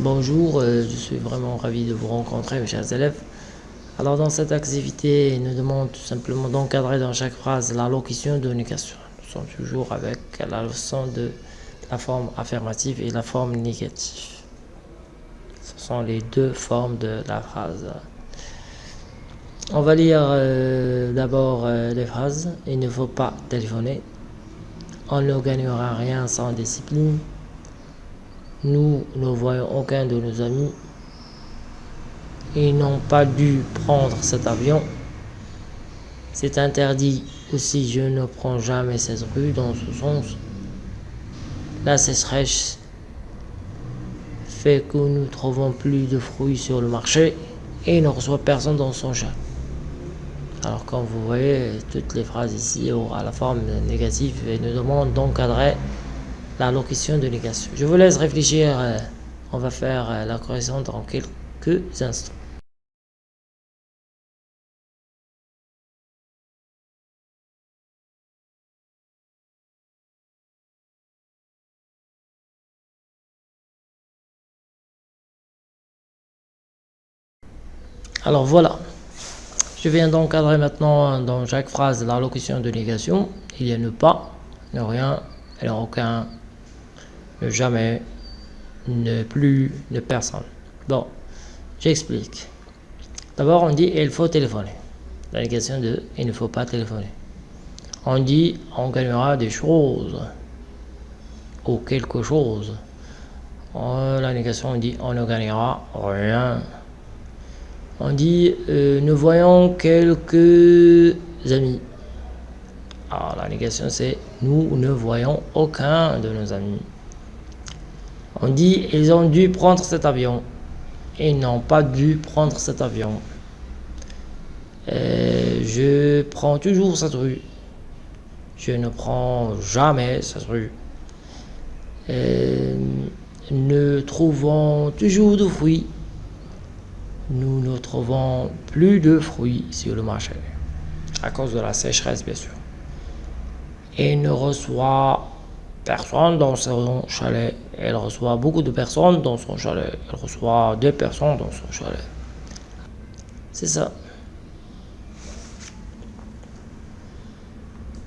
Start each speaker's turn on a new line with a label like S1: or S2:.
S1: Bonjour, euh, je suis vraiment ravi de vous rencontrer mes chers élèves. Alors dans cette activité, il nous demande tout simplement d'encadrer dans chaque phrase la locution de négation. Nous sommes toujours avec la leçon de la forme affirmative et la forme négative. Ce sont les deux formes de la phrase. On va lire euh, d'abord euh, les phrases. Il ne faut pas téléphoner. On ne gagnera rien sans discipline. Nous ne voyons aucun de nos amis. Ils n'ont pas dû prendre cet avion. C'est interdit aussi, je ne prends jamais cette rue dans ce sens. La sécheresse fait que nous trouvons plus de fruits sur le marché et ne reçoit personne dans son chat. Alors comme vous voyez, toutes les phrases ici à la forme négative et nous demandent d'encadrer la locution de négation. Je vous laisse réfléchir, euh, on va faire euh, la correction dans quelques instants. Alors voilà, je viens d'encadrer maintenant dans chaque phrase la locution de négation. Il y a ne pas, ne rien, et aucun, jamais, ne plus, ne personne. Bon, j'explique. D'abord, on dit il faut téléphoner. La négation de il ne faut pas téléphoner. On dit on gagnera des choses ou quelque chose. la négation, on dit on ne gagnera rien. On dit euh, nous voyons quelques amis. Alors la négation c'est nous ne voyons aucun de nos amis. On dit ils ont dû prendre cet avion. Ils n'ont pas dû prendre cet avion. Je prends toujours cette rue. Je ne prends jamais cette rue. Nous trouvons toujours de fruits. Nous ne trouvons plus de fruits sur le marché. À cause de la sécheresse, bien sûr. Et ne reçoit personne dans son chalet. Elle reçoit beaucoup de personnes dans son chalet. Elle reçoit deux personnes dans son chalet. C'est ça.